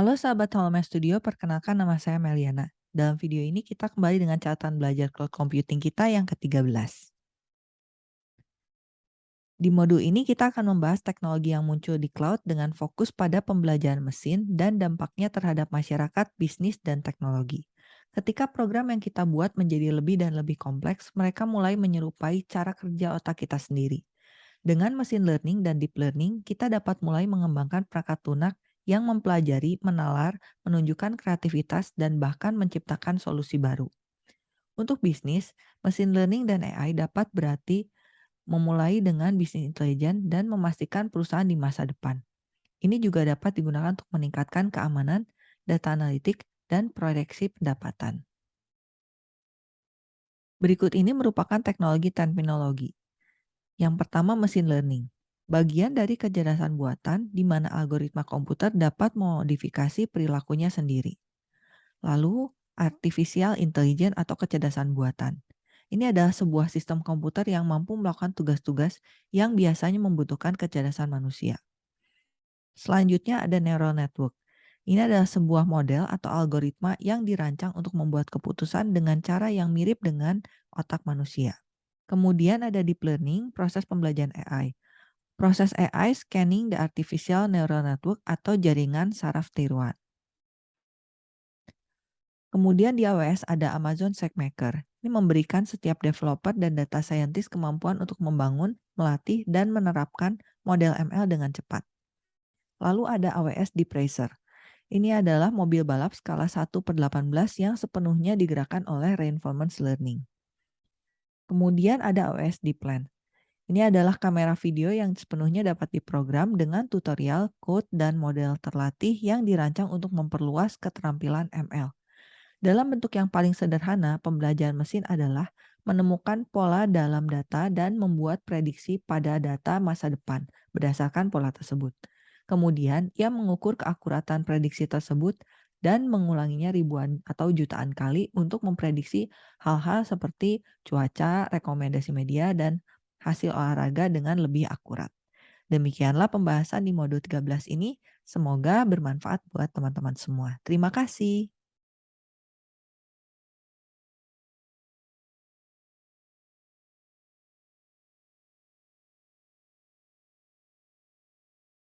Halo sahabat Holomew Studio, perkenalkan nama saya Meliana. Dalam video ini kita kembali dengan catatan belajar cloud computing kita yang ke-13. Di modul ini kita akan membahas teknologi yang muncul di cloud dengan fokus pada pembelajaran mesin dan dampaknya terhadap masyarakat, bisnis, dan teknologi. Ketika program yang kita buat menjadi lebih dan lebih kompleks, mereka mulai menyerupai cara kerja otak kita sendiri. Dengan mesin learning dan deep learning, kita dapat mulai mengembangkan perangkat lunak yang mempelajari, menalar, menunjukkan kreativitas, dan bahkan menciptakan solusi baru. Untuk bisnis, mesin learning dan AI dapat berarti memulai dengan bisnis intelijen dan memastikan perusahaan di masa depan. Ini juga dapat digunakan untuk meningkatkan keamanan, data analitik, dan proyeksi pendapatan. Berikut ini merupakan teknologi terminologi. Yang pertama, mesin learning bagian dari kecerdasan buatan di mana algoritma komputer dapat memodifikasi perilakunya sendiri. Lalu, artificial intelligence atau kecerdasan buatan. Ini adalah sebuah sistem komputer yang mampu melakukan tugas-tugas yang biasanya membutuhkan kecerdasan manusia. Selanjutnya ada neural network. Ini adalah sebuah model atau algoritma yang dirancang untuk membuat keputusan dengan cara yang mirip dengan otak manusia. Kemudian ada deep learning, proses pembelajaran AI. Proses AI scanning the artificial neural network atau jaringan saraf tiruan. Kemudian di AWS ada Amazon SageMaker. Ini memberikan setiap developer dan data scientist kemampuan untuk membangun, melatih, dan menerapkan model ML dengan cepat. Lalu ada AWS Deep Racer. Ini adalah mobil balap skala 1 per 18 yang sepenuhnya digerakkan oleh reinforcement learning. Kemudian ada AWS Deep Plan. Ini adalah kamera video yang sepenuhnya dapat diprogram dengan tutorial, code, dan model terlatih yang dirancang untuk memperluas keterampilan ML. Dalam bentuk yang paling sederhana, pembelajaran mesin adalah menemukan pola dalam data dan membuat prediksi pada data masa depan berdasarkan pola tersebut. Kemudian, ia mengukur keakuratan prediksi tersebut dan mengulanginya ribuan atau jutaan kali untuk memprediksi hal-hal seperti cuaca, rekomendasi media, dan hasil olahraga dengan lebih akurat. Demikianlah pembahasan di modul 13 ini. Semoga bermanfaat buat teman-teman semua. Terima kasih.